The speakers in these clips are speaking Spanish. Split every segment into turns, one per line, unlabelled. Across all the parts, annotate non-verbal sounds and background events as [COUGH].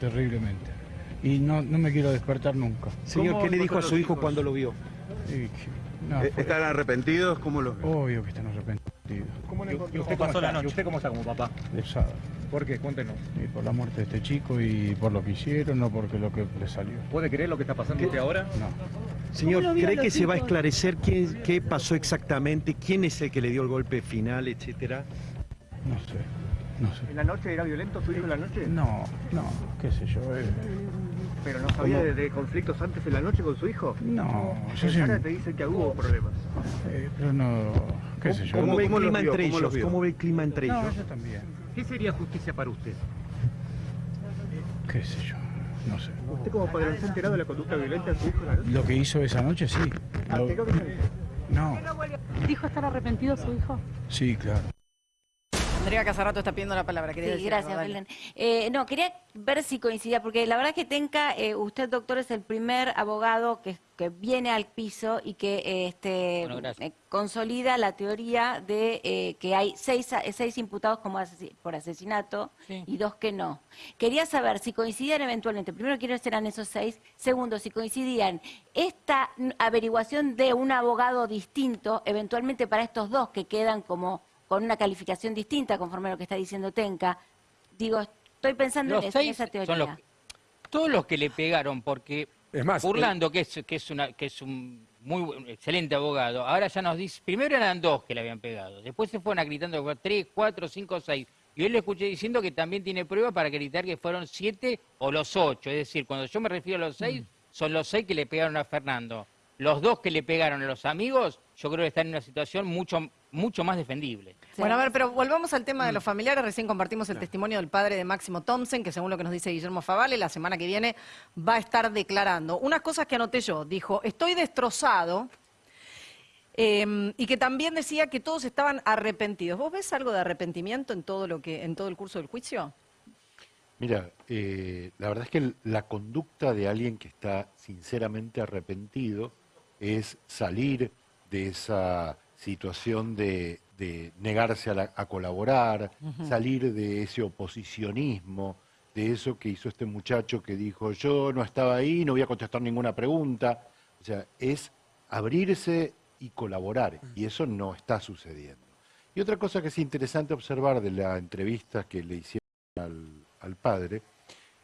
Terriblemente. Y no, no me quiero despertar nunca.
Señor,
¿Cómo
¿qué le dijo a su hijo
hijos?
cuando lo vio?
No, fue-
¿Están arrepentidos? ¿Cómo ven?
obvio que están arrepentidos.
¿Y usted cómo está? ¿Y usted cómo está como papá?
Pesado.
¿Por qué? Cuéntenos.
Y por la muerte de este chico y por lo que hicieron, no porque lo que le salió.
¿Puede creer lo que está pasando usted ahora?
No.
Señor,
lo vio
¿cree que se va a esclarecer quién, qué pasó exactamente? ¿Quién es el que le dio el golpe final, etcétera?
No sé. No sé.
¿En la noche era violento su hijo en la noche?
No, no, qué sé yo. eh,
¿Pero no sabía de, de conflictos antes en la noche con su hijo?
no, yo sí.
cara te dice que hubo problemas.
eh, pero no, qué sé yo.
¿Cómo, ve el clima
vio?
entre
¿Cómo los
ellos?
vio?
¿Cómo ve el clima entre
No,
ellos?
yo también.
¿Qué sería justicia para usted?
Qué sé yo. No sé.
¿Usted como padre se ha enterado de la conducta violenta de su hijo en la noche?
Lo que hizo esa noche, sí. Lo- no,
¿Dijo estar arrepentido su hijo?
sí, claro.
Andrea Casarato está pidiendo la palabra. ¿Quería
Sí,
decir
gracias,
algo?
Belén. Eh, no, quería ver si coincidía, porque la verdad que Tenca, eh, usted, doctor, es el primer abogado que, que viene al piso y que eh, este, eh, consolida la teoría de eh, que hay seis, seis imputados como por asesinato y dos que no. Quería saber si coincidían eventualmente, primero, quiénes eran esos seis, segundo, si coincidían esta averiguación de un abogado distinto, eventualmente para estos dos que quedan como con una calificación distinta conforme a lo que está diciendo Tenca. Digo, estoy pensando
Los
en, eso, en
seis
esa teoría.
son los todos los que le pegaron porque
Es más,
Burlando que es que es una que es un muy buen- excelente abogado ahora ya nos dice primero eran dos que le habían pegado después se fueron gritando que fueron tres cuatro cinco seis y hoy le escuché diciendo que también tiene prueba para gritar que fueron siete o los ocho es decir cuando yo me refiero a los seis son los seis que le pegaron a Fernando los dos que le pegaron a los amigos yo creo que están en una situación mucho mucho más defendible
Bueno, a ver, pero volvamos al tema de los familiares. Recién compartimos el testimonio del padre de Máximo Thompson, que según lo que nos dice Guillermo Favale, la semana que viene va a estar declarando. Unas cosas que anoté yo. Dijo, estoy destrozado. eh, y que también decía que todos estaban arrepentidos. ¿Vos ves algo de arrepentimiento en todo lo que, en todo el curso del juicio?
Mira, eh, la verdad es que la conducta de alguien que está sinceramente arrepentido es salir de esa situación de, de negarse a, la- a colaborar, salir de ese oposicionismo, de eso que hizo este muchacho que dijo yo no estaba ahí, no voy a contestar ninguna pregunta. O sea, es abrirse y colaborar, y eso no está sucediendo. Y otra cosa que es interesante observar de la entrevista que le hicieron al, al padre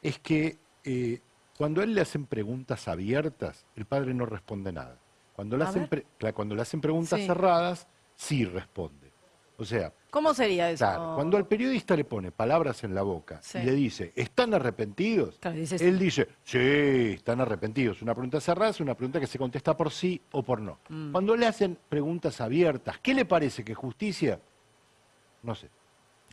es que eh, cuando a él le hacen preguntas abiertas, el padre no responde nada. Cuando le hacen, pre- cuando le hacen preguntas
Sí.
cerradas, sí responde. O sea,
¿Cómo sería eso?
claro, cuando al periodista le pone palabras en la boca
Sí.
y le dice, ¿están arrepentidos?
Claro, dice sí.
él dice, sí, están arrepentidos. Una pregunta cerrada es una pregunta que se contesta por sí o por no.
Mm.
Cuando le hacen preguntas abiertas, ¿qué le parece que justicia? No sé.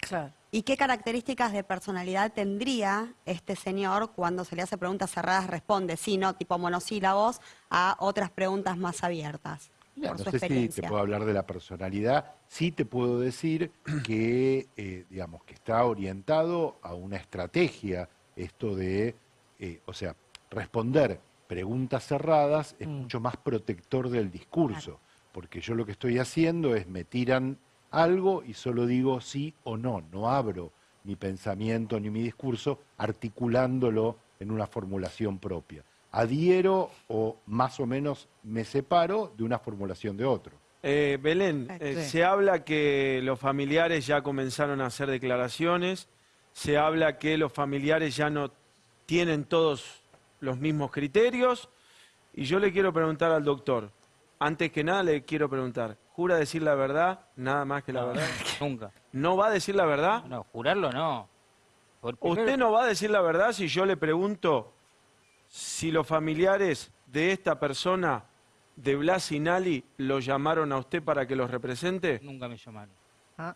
Claro.
¿Y qué características de personalidad tendría este señor cuando se le hace preguntas cerradas, responde sí, no, tipo monosílabos, a otras preguntas más abiertas? Por
no
su
sé si te puedo hablar de la personalidad. Sí te puedo decir [CLEARS THROAT] que, eh, digamos, que está orientado a una estrategia, esto de, eh, o sea, responder preguntas cerradas es mucho más protector del discurso, porque yo lo que estoy haciendo es me tiran algo y solo digo sí o no, no abro mi pensamiento ni mi discurso articulándolo en una formulación propia. Adhiero o más o menos me separo de una formulación de otro.
Eh, Belén,
Eh,
eh,
sí.
se habla que los familiares ya comenzaron a hacer declaraciones, se habla que los familiares ya no tienen todos los mismos criterios, y yo le quiero preguntar al doctor, antes que nada le quiero preguntar, ¿jura decir la verdad, nada más que la verdad? [LAUGHS]
nunca
¿No va a decir la verdad?
no jurarlo no
¿Usted no va a decir la verdad si yo le pregunto si los familiares de esta persona, de Blas Sinali, lo llamaron a usted para que los represente?
nunca me llamaron
Ah.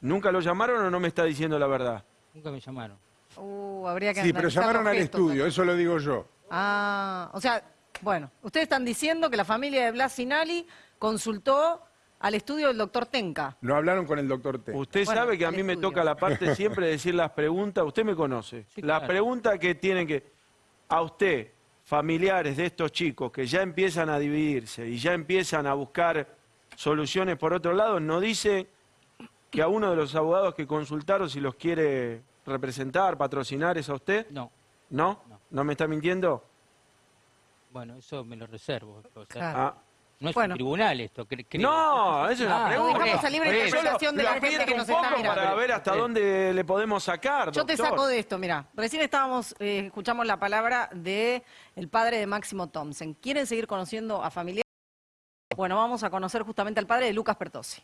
¿Nunca lo llamaron o no me está diciendo la verdad?
nunca me llamaron
Uh, habría que
Sí, pero llamaron al estudio, eso lo digo yo.
Ah, o sea, bueno, ustedes están diciendo que la familia de Blas Sinali consultó al estudio del doctor Tenca.
No hablaron con el doctor T.
Usted
Bueno,
sabe que a mí me toca la parte siempre de decir las preguntas, usted me conoce.
Sí,
Las
claro.
preguntas que tienen que... A usted, familiares de estos chicos que ya empiezan a dividirse y ya empiezan a buscar soluciones por otro lado, no dice que a uno de los abogados que consultaron si los quiere representar, patrocinar, es a usted?
No.
¿No? ¿No me está mintiendo?
Bueno, eso me lo reservo. o sea,
Claro.
Ah.
No es
Bueno.
un tribunal esto. cre- creo.
No, eso es una
Ah,
pregunta.
dejamos a libre interpretación de la gente que nos
un
está mirando.
para ver hasta dónde le podemos sacar,
Yo te saco de esto, mira. Recién estábamos, eh, escuchamos la palabra de el padre de Máximo Thompson. ¿Quieren seguir conociendo a familiares? Bueno, vamos a conocer justamente al padre de Lucas Pertossi.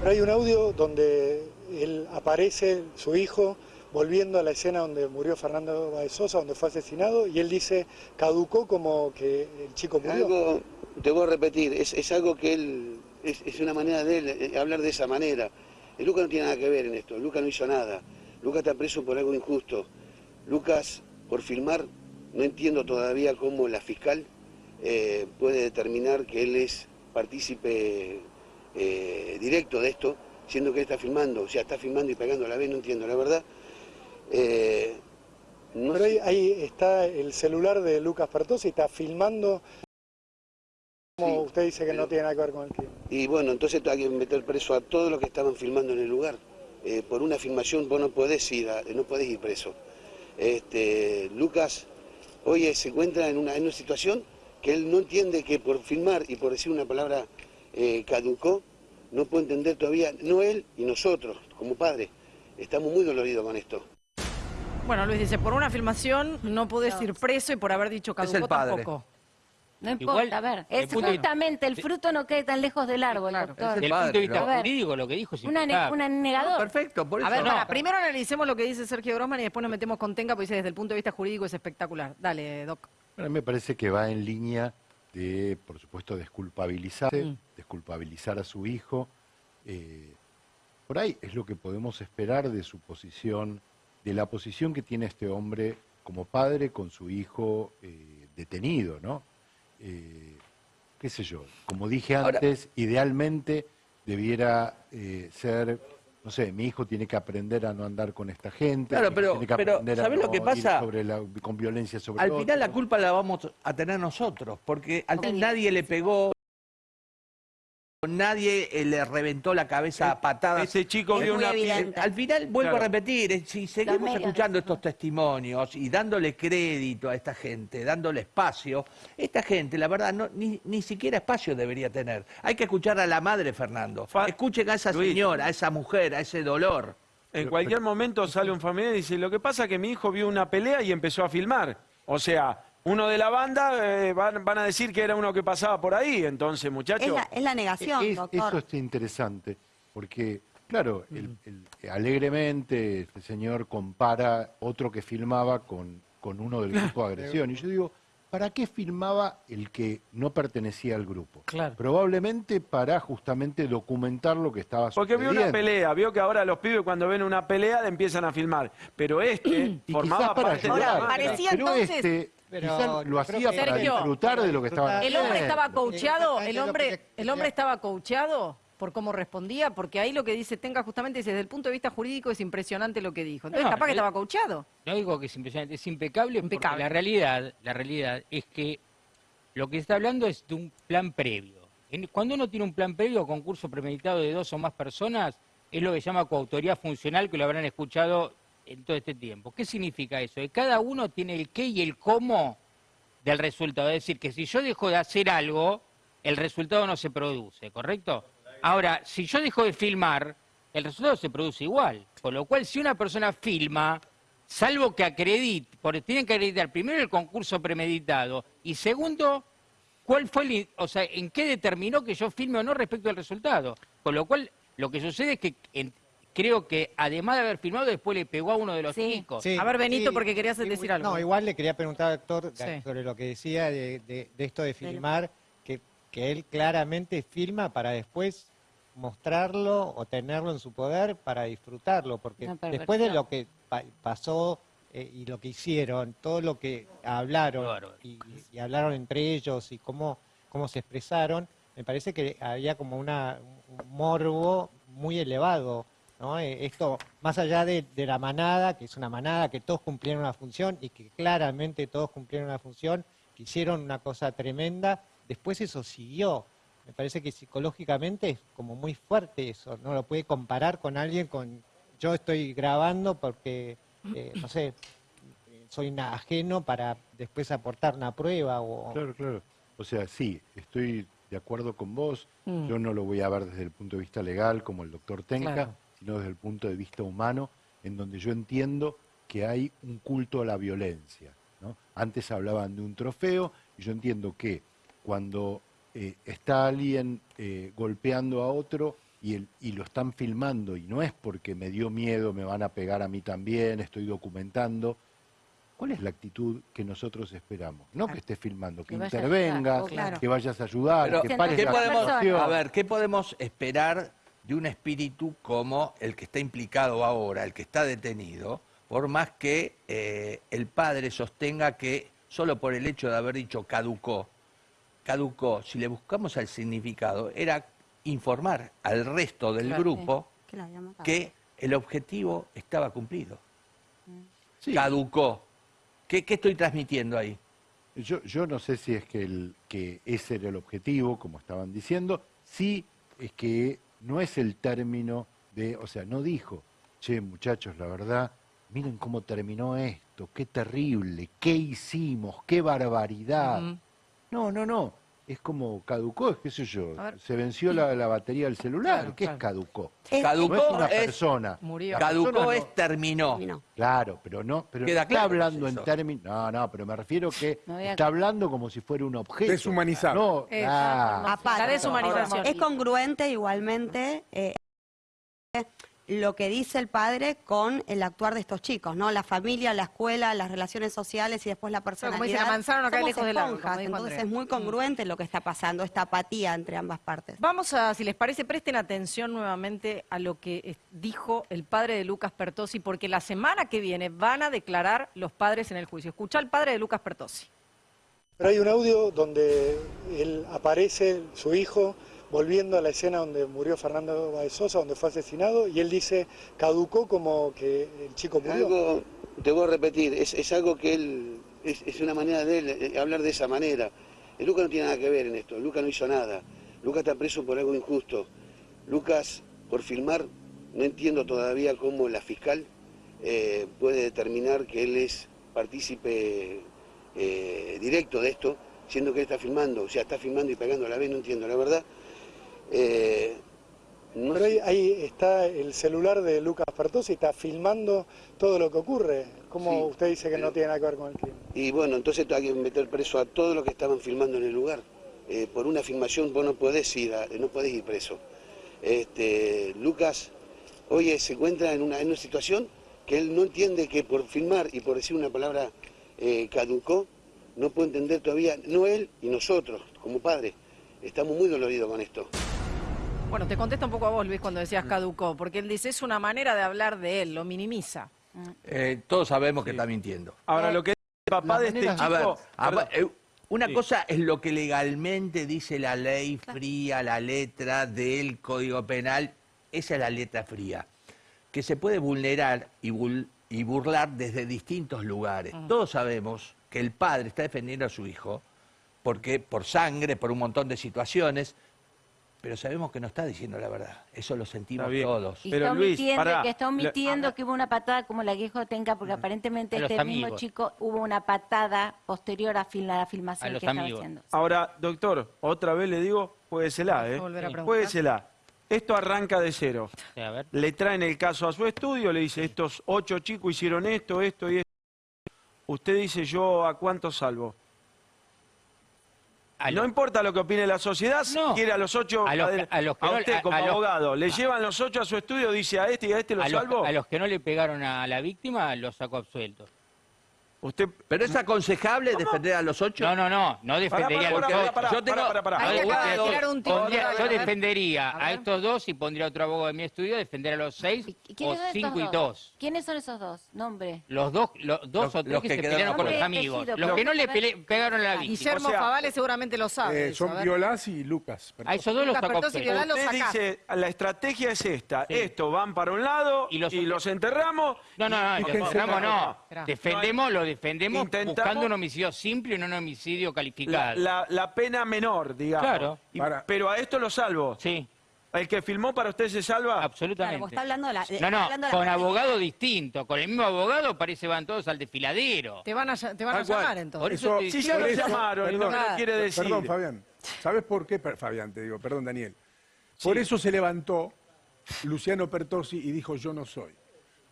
Pero hay un audio donde él aparece, su hijo, volviendo a la escena donde murió Fernando Baez Sosa, donde fue asesinado, y él dice, caducó como que el chico murió.
Algo, te voy a repetir, es, es algo que él, es, es una manera de él eh, hablar de esa manera. Lucas no tiene nada que ver en esto, Lucas no hizo nada. Lucas está preso por algo injusto. Lucas, por filmar, no entiendo todavía cómo la fiscal eh, puede determinar que él es partícipe eh, directo de esto, siendo que él está filmando, o sea, está filmando y pegando a la vez, no entiendo, la verdad. Eh, no
Pero ahí, ahí está el celular de Lucas Pertossi, está filmando, como
Sí,
usted dice que no tiene nada que ver con el crimen.
Y bueno, entonces hay que meter preso a todos los que estaban filmando en el lugar. Eh, por una filmación vos no podés ir, a- no podés ir preso. Este, Lucas hoy se encuentra en una, en una situación que él no entiende que por filmar y por decir una palabra eh, caducó, no puede entender todavía, no él y nosotros como padres. Estamos muy doloridos con esto.
Bueno, Luis dice, por una filmación no podés ir preso y por haber dicho caducó
el padre.
tampoco.
No importa,
Igual,
a ver, es
el de-
justamente el fruto no quede tan lejos del árbol, doctor.
Desde el
padre,
punto de vista jurídico, lo que dijo es
Una, ne- una negador.
Perfecto, por eso.
A ver,
no.
para, primero analicemos lo que dice Sergio Grossman y después nos metemos con Tenga, porque dice desde el punto de vista jurídico es espectacular. Dale, Doc.
A mí me parece que va en línea de, por supuesto, desculpabilizarse,
Mm.
desculpabilizar a su hijo. Eh, por ahí es lo que podemos esperar de su posición, de la posición que tiene este hombre como padre con su hijo eh, detenido, ¿no? Eh, qué sé yo, como dije
Ahora-
antes, idealmente debiera eh, ser, no sé, mi hijo tiene que aprender a no andar con esta gente,
Claro, pero-
tiene que
pero,
aprender a
¿sabés lo
no
que
ir
pasa?
sobre la- con violencia sobre
Al final la culpa la vamos a tener nosotros, porque al fin nadie le pegó, nadie eh, le reventó la cabeza a patadas.
Ese chico vio una
evidente.
Al final, vuelvo
Claro.
a repetir, eh, si seguimos
medios
escuchando estos testimonios y dándole crédito a esta gente, dándole espacio, esta gente, la verdad, no, ni, ni siquiera espacio debería tener. Hay que escuchar a la madre, Fernando.
Fa-
Escuchen a esa
Luis.
señora, a esa mujer, a ese dolor.
En cualquier momento sale un familiar y dice, lo que pasa es que mi hijo vio una pelea y empezó a filmar. O sea, uno de la banda eh, van, van a decir que era uno que pasaba por ahí. Entonces,
Es
muchachos,
la, es la negación,
Es-
doctor.
Eso es interesante, porque, claro, el- el- alegremente este señor compara otro que filmaba con, con uno del grupo de [LAUGHS] agresión. Y yo digo, ¿para qué filmaba el que no pertenecía al grupo?
Claro.
Probablemente para justamente documentar lo que estaba
porque vio
sucediendo.
una pelea, vio que ahora los pibes cuando ven una pelea le empiezan a filmar. Pero este [CLEARS THROAT]
Y
formaba
para
parte de la
ayudar,
Ahora,
banda.
parecía
pero
entonces-
este
Pero
quizás lo hacía
que-
para
Sergio,
disfrutar de lo que estaba
¿El hombre estaba coacheado? ¿El hombre, ¿El hombre estaba coacheado por cómo respondía? Porque ahí lo que dice Tenga justamente dice, desde el punto de vista jurídico es impresionante lo que dijo. Entonces,
No,
capaz que estaba coacheado.
No digo que es impresionante, es impecable,
Impecable.
porque la realidad, la realidad es que lo que está hablando es de un plan previo. En- Cuando uno tiene un plan previo, concurso premeditado de dos o más personas, es lo que se llama coautoría funcional, que lo habrán escuchado en todo este tiempo. ¿Qué significa eso? Que cada uno tiene el qué y el cómo del resultado. Es decir, que si yo dejo de hacer algo, el resultado no se produce, ¿correcto? Ahora, si yo dejo de filmar, el resultado se produce igual. Con lo cual, si una persona filma, salvo que acredite, porque tienen que acreditar primero el concurso premeditado y segundo, cuál fue el, o sea, en qué determinó que yo filme o no respecto al resultado. Con lo cual, lo que sucede es que creo que además de haber filmado, después le pegó a uno de los
Sí.
chicos.
Sí,
A ver, Benito,
sí,
porque querías
sí,
decir algo.
No, igual le quería preguntar al doctor
Sí.
sobre lo que decía de, de- de esto de filmar, que, que él claramente filma para después mostrarlo o tenerlo en su poder para disfrutarlo, porque después de lo que pa- pasó eh, y lo que hicieron, todo lo que hablaron y hablaron entre ellos y cómo, cómo se expresaron, me parece que había como una, un morbo muy elevado. ¿No? Eh, Esto, más allá de, de la manada, que es una manada, que todos cumplieron una función y que claramente todos cumplieron una función, que hicieron una cosa tremenda, después eso siguió. Me parece que psicológicamente es como muy fuerte eso, no lo puede comparar con alguien con yo estoy grabando porque, eh, no sé, soy una- ajeno para después aportar una prueba o...
Claro, claro. O sea, sí, estoy de acuerdo con vos.
Mm.
Yo no lo voy a ver desde el punto de vista legal como el doctor Tenca,
Claro.
Sino desde el punto de vista humano, en donde yo entiendo que hay un culto a la violencia. ¿no? Antes hablaban de un trofeo y yo entiendo que cuando eh, está alguien eh, golpeando a otro y, el- y lo están filmando y no es porque me dio miedo, me van a pegar a mí también, estoy documentando, ¿Cuál es la actitud que nosotros esperamos? No que estés filmando, que,
Que
intervengas,
ayudar, claro.
que vayas a ayudar,
Pero,
que pares
¿qué
la
podemos, a ver, ¿qué podemos esperar de un espíritu como el que está implicado ahora, el que está detenido, por más que eh, el padre sostenga que solo por el hecho de haber dicho caducó, caducó, si le buscamos al significado, era informar al resto del
Claro.
grupo
Que
el objetivo estaba cumplido. Caducó. ¿Qué, qué estoy transmitiendo ahí?
Yo, yo no sé si es que, el, que ese era el objetivo, como estaban diciendo, sí es que no es el término de, o sea, no dijo, che muchachos, la verdad, miren cómo terminó esto, qué terrible, qué hicimos, qué barbaridad. No, no, no, es como caducó, es qué sé yo, se venció la, la batería del celular,
Claro,
¿qué
claro.
es caducó?
Caducó
no es una
es-
persona.
Murió. Caducó
persona no-
es terminó.
Claro, pero no, pero
Queda
no está
claro
hablando en términos. No, no, pero me refiero que [LAUGHS] está hablando como si fuera un objeto.
Deshumanizado.
No,
Eh,
ah,
Aparte,
La deshumanización.
Es congruente igualmente eh, lo que dice el padre con el actuar de estos chicos, ¿no? La familia, la escuela, las relaciones sociales y después la personalidad.
como dice, la manzana no cae lejos del árbol,
entonces es muy congruente lo que está pasando, esta apatía entre ambas partes.
Vamos a, si les parece, presten atención nuevamente a lo que eh, dijo el padre de Lucas Pertossi, porque la semana que viene van a declarar los padres en el juicio. Escucha al padre de Lucas Pertossi.
Pero hay un audio donde él aparece, su hijo, volviendo a la escena donde murió Fernando Báez Sosa, donde fue asesinado, y él dice, caducó como que el chico murió.
Algo, te voy a repetir, es, algo que él, es, una manera de él eh, hablar de esa manera. Eh, Lucas no tiene nada que ver en esto, Lucas no hizo nada. Lucas está preso por algo injusto. Lucas, por filmar, no entiendo todavía cómo la fiscal eh, puede determinar que él es partícipe directo de esto, siendo que él está filmando, o sea, está filmando y pegando a la vez, no entiendo, la verdad. Eh, no
Pero ahí, ahí está el celular de Lucas Pertossi, está filmando todo lo que ocurre. ¿Cómo
Sí,
usted dice que no tiene nada que ver con el crimen?
Y bueno, entonces hay que meter preso a todos los que estaban filmando en el lugar. Eh, por una filmación vos no podés ir, a- no podés ir preso. Este, Lucas hoy se encuentra en una, en una situación que él no entiende que por filmar y por decir una palabra eh, caducó, no puede entender todavía, no él y nosotros como padres. Estamos muy doloridos con esto.
Bueno, te contesto un poco a vos, Luis, cuando decías caducó, porque él dice, es una manera de hablar de él, lo minimiza.
Eh, todos sabemos que está mintiendo.
Ahora, lo que dice el papá de este
A
chico...
ver, a
Perdón.
ver, eh, una
Sí.
cosa es lo que legalmente dice la ley fría, la letra del Código Penal, esa es la letra fría, que se puede vulnerar y, bul- y burlar desde distintos lugares. Todos sabemos que el padre está defendiendo a su hijo, porque por sangre, por un montón de situaciones, pero sabemos que no está diciendo la verdad. Eso lo sentimos todos.
Y está omitiendo, que está omitiendo que hubo una patada como la que dijo Tenca, porque aparentemente
A los
este mismo
amigos.
chico hubo una patada posterior a, fil- a la filmación que estaba haciendo.
Ahora, doctor, otra vez le digo, juéguesela, ¿eh?
volver a preguntar?
Juéguesela. Esto arranca de cero.
Sí, a ver.
Le traen el caso a su estudio, le dice, estos ocho chicos hicieron esto, esto y esto. Usted dice, yo a cuánto salvo. No importa lo que opine la sociedad, si quiere a los ocho,
A los que-
adel-
a los que no-
usted como
a los-
abogado, le llevan los ocho a su estudio, dice a este y a este lo salvo.
a los que no le pegaron a la víctima, los sacó absueltos.
Usted...
¿Pero es aconsejable defender a los ocho?
No, no, no, no defendería
Pará, pará,
a los
pará, pará,
Yo tengo- no,
acaba de tirar un tiro.
pondría- defendería
A
estos dos y pondría otro abogado de mi estudio, defender a los seis
¿Y quiénes
o
estos
cinco y
dos?
dos.
¿Quiénes son esos dos? Nombre.
Los dos, los dos
Los-
o tres
los
que,
que
se
quedaron
pelearon con los amigos. Los que no le pele- pegaron a la víctima.
Guillermo
O sea,
Favale seguramente lo sabe.
Eh, son. Violás y Lucas.
A esos dos los
Lucas
sacó
Pertossi y
absueltos.
Violás lo
Usted dice, la estrategia es esta, esto, van para un lado y los, enterramos.
No, no, no, los enterramos no. Defendemos, lo defendemos
Intentamos-
buscando un homicidio simple y no un homicidio
La,
calificado.
la- la pena menor, digamos.
Claro.
Y- pero a esto lo salvo.
Sí.
¿El que filmó para usted se salva?
Absolutamente.
Claro, vos está hablando de la- de-
no, no,
está hablando de la
con abogado distinto. Con el mismo abogado parece van todos al desfiladero.
Te van a, ll- te van a
Tal cual.
llamar entonces.
Por eso te-
Si ya lo
Por eso-
llamaron y lo que no quiere decir.
Perdón, Fabián. ¿Sabes por qué? Per- Fabián, te digo, perdón, Daniel. Por eso se levantó Luciano Pertosi y dijo yo no soy.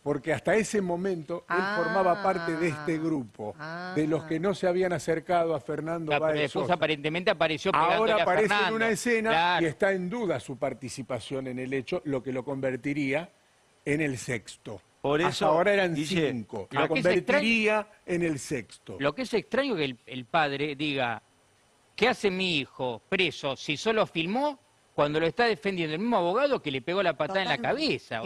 Porque hasta ese momento él
Ah.
formaba parte de este grupo, de los que no se habían acercado a Fernando Báez
después
Sosa.
aparentemente apareció
Ahora
a
aparece en una escena
Claro.
y está en duda su participación en el hecho, lo que lo convertiría en el sexto.
Por
Hasta
eso,
ahora eran cinco.
lo
Lo
que es
convertiría en el sexto.
Lo que es extraño que el, el padre diga, ¿qué hace mi hijo preso si solo filmó cuando lo está defendiendo el mismo abogado que le pegó la patada en la cabeza?